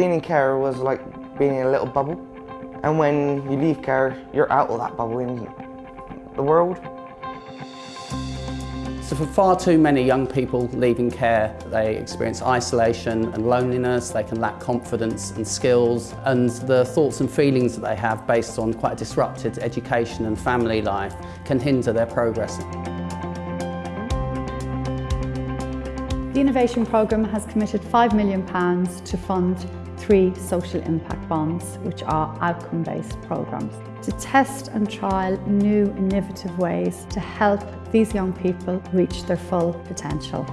Being in care was like being in a little bubble. And when you leave care, you're out of that bubble in the world. So for far too many young people leaving care, they experience isolation and loneliness, they can lack confidence and skills, and the thoughts and feelings that they have based on quite a disrupted education and family life can hinder their progress. The Innovation Programme has committed £5 million to fund three social impact bonds, which are outcome-based programmes, to test and trial new innovative ways to help these young people reach their full potential.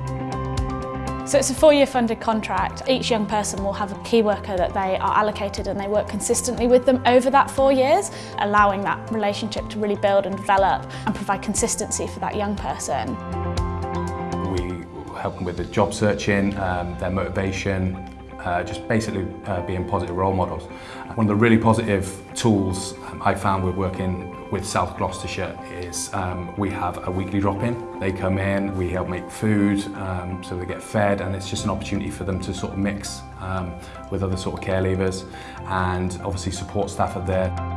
So it's a four-year funded contract. Each young person will have a key worker that they are allocated and they work consistently with them over that four years, allowing that relationship to really build and develop and provide consistency for that young person. helping with the job searching, um, their motivation, uh, just basically uh, being positive role models. One of the really positive tools um, I found with working with South Gloucestershire is um, we have a weekly drop-in. They come in, we help make food, um, so they get fed, and it's just an opportunity for them to sort of mix um, with other sort of care leavers and obviously support staff are there.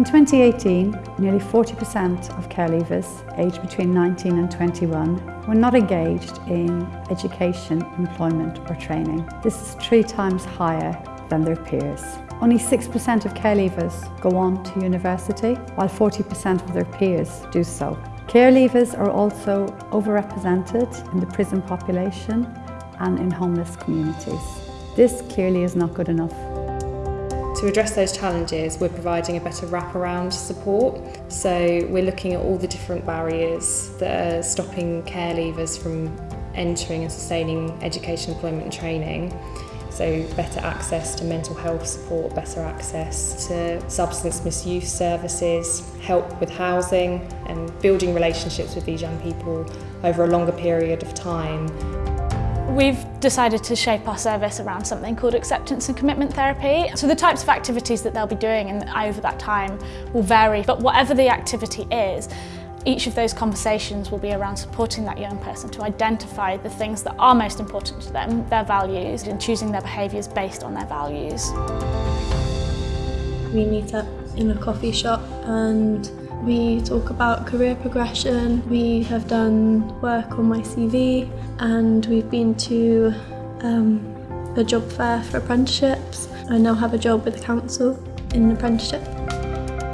In 2018, nearly 40% of care leavers aged between 19 and 21 were not engaged in education, employment or training. This is three times higher than their peers. Only 6% of care leavers go on to university, while 40% of their peers do so. Care leavers are also overrepresented in the prison population and in homeless communities. This clearly is not good enough. To address those challenges, we're providing a better wraparound support. So we're looking at all the different barriers that are stopping care leavers from entering and sustaining education, employment and training. So better access to mental health support, better access to substance misuse services, help with housing and building relationships with these young people over a longer period of time. We've decided to shape our service around something called acceptance and commitment therapy. So the types of activities that they'll be doing and over that time will vary, but whatever the activity is, each of those conversations will be around supporting that young person to identify the things that are most important to them, their values, and choosing their behaviours based on their values. We meet up in a coffee shop and we talk about career progression. We have done work on my CV and we've been to um, a job fair for apprenticeships. I now have a job with the council in an apprenticeship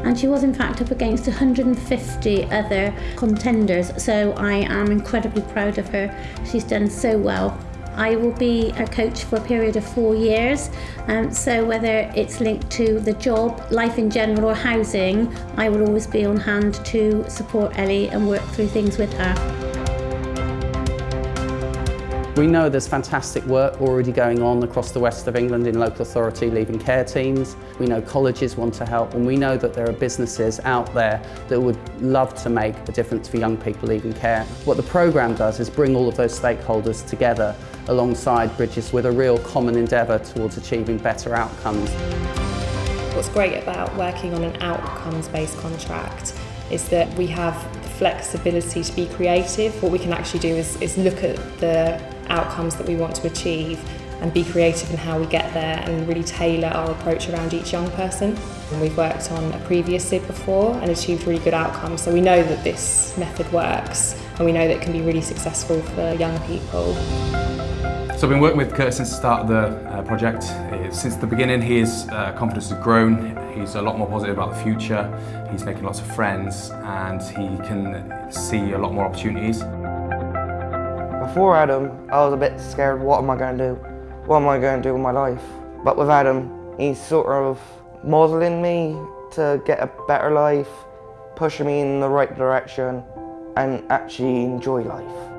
and she was in fact up against 150 other contenders so I am incredibly proud of her. She's done so well. I will be a coach for a period of four years. Um, so whether it's linked to the job, life in general or housing, I will always be on hand to support Ellie and work through things with her. We know there's fantastic work already going on across the west of England in local authority leaving care teams. We know colleges want to help and we know that there are businesses out there that would love to make a difference for young people leaving care. What the programme does is bring all of those stakeholders together alongside Bridges with a real common endeavour towards achieving better outcomes. What's great about working on an outcomes-based contract is that we have the flexibility to be creative. What we can actually do is, is look at the outcomes that we want to achieve and be creative in how we get there and really tailor our approach around each young person. And we've worked on a previous SIB before and achieved really good outcomes, so we know that this method works and we know that it can be really successful for young people. So I've been working with Kurt since the start of the uh, project. Since the beginning his uh, confidence has grown, he's a lot more positive about the future, he's making lots of friends and he can see a lot more opportunities. Before Adam, I was a bit scared, what am I going to do? What am I going to do with my life? But with Adam, he's sort of modelling me to get a better life, pushing me in the right direction and actually enjoy life.